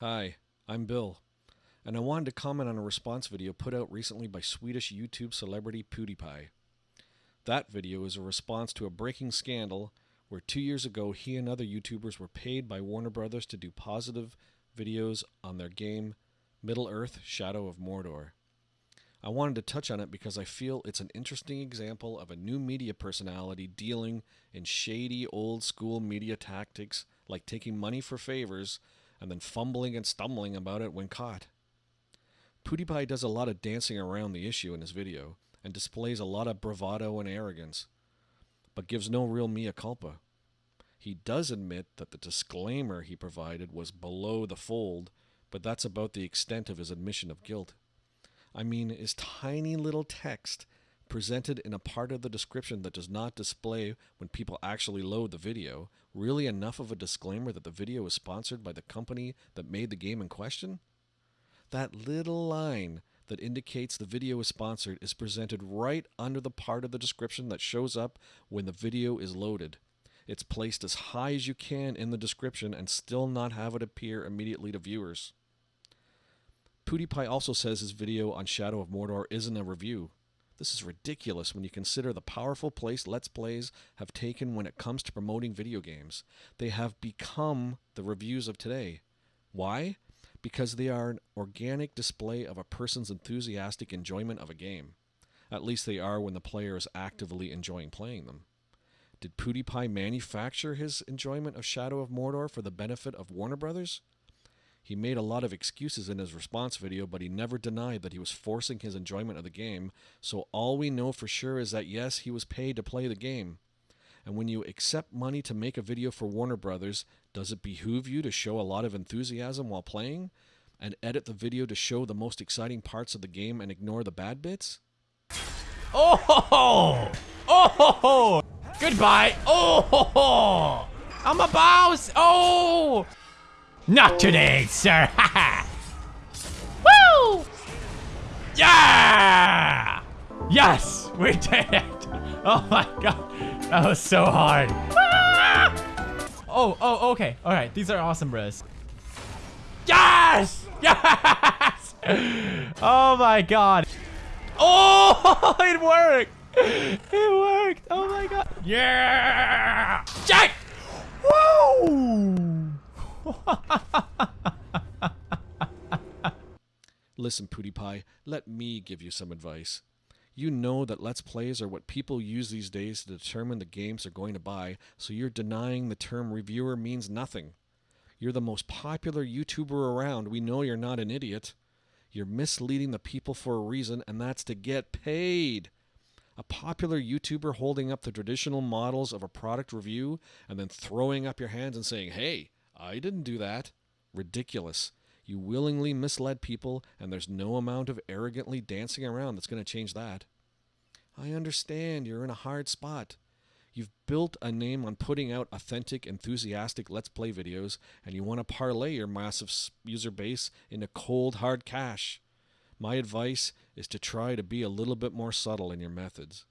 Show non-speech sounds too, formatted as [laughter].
Hi, I'm Bill, and I wanted to comment on a response video put out recently by Swedish YouTube celebrity PewDiePie. That video is a response to a breaking scandal where two years ago he and other YouTubers were paid by Warner Brothers to do positive videos on their game Middle Earth Shadow of Mordor. I wanted to touch on it because I feel it's an interesting example of a new media personality dealing in shady old school media tactics like taking money for favors and then fumbling and stumbling about it when caught. PewDiePie does a lot of dancing around the issue in his video and displays a lot of bravado and arrogance, but gives no real mea culpa. He does admit that the disclaimer he provided was below the fold, but that's about the extent of his admission of guilt. I mean, is tiny little text presented in a part of the description that does not display when people actually load the video really enough of a disclaimer that the video is sponsored by the company that made the game in question? That little line that indicates the video is sponsored is presented right under the part of the description that shows up when the video is loaded. It's placed as high as you can in the description and still not have it appear immediately to viewers. PewDiePie also says his video on Shadow of Mordor isn't a review. This is ridiculous when you consider the powerful place Let's Plays have taken when it comes to promoting video games. They have become the reviews of today. Why? Because they are an organic display of a person's enthusiastic enjoyment of a game. At least they are when the player is actively enjoying playing them. Did PewDiePie manufacture his enjoyment of Shadow of Mordor for the benefit of Warner Brothers? He made a lot of excuses in his response video, but he never denied that he was forcing his enjoyment of the game, so all we know for sure is that yes, he was paid to play the game. And when you accept money to make a video for Warner Brothers, does it behoove you to show a lot of enthusiasm while playing? And edit the video to show the most exciting parts of the game and ignore the bad bits? Oh ho ho! Oh ho ho! Goodbye! Oh ho ho! I'm a boss! Oh! Not today, sir! [laughs] Woo! Yeah! Yes! We did it! [laughs] Oh my god! That was so hard! Ah! Oh, oh, okay. Alright, these are awesome, bros. Yes! Yes! [laughs] Oh my god. Oh, it worked! It worked! Oh my god. Yeah! Jack! Woo! [laughs] Listen, PewDiePie, let me give you some advice. You know that Let's Plays are what people use these days to determine the games they're going to buy, so you're denying the term reviewer means nothing. You're the most popular YouTuber around. We know you're not an idiot. You're misleading the people for a reason, and that's to get paid. A popular YouTuber holding up the traditional models of a product review and then throwing up your hands and saying, hey, I didn't do that. Ridiculous. You willingly misled people, and there's no amount of arrogantly dancing around that's going to change that. I understand you're in a hard spot. You've built a name on putting out authentic, enthusiastic Let's Play videos, and you want to parlay your massive user base into cold, hard cash. My advice is to try to be a little bit more subtle in your methods.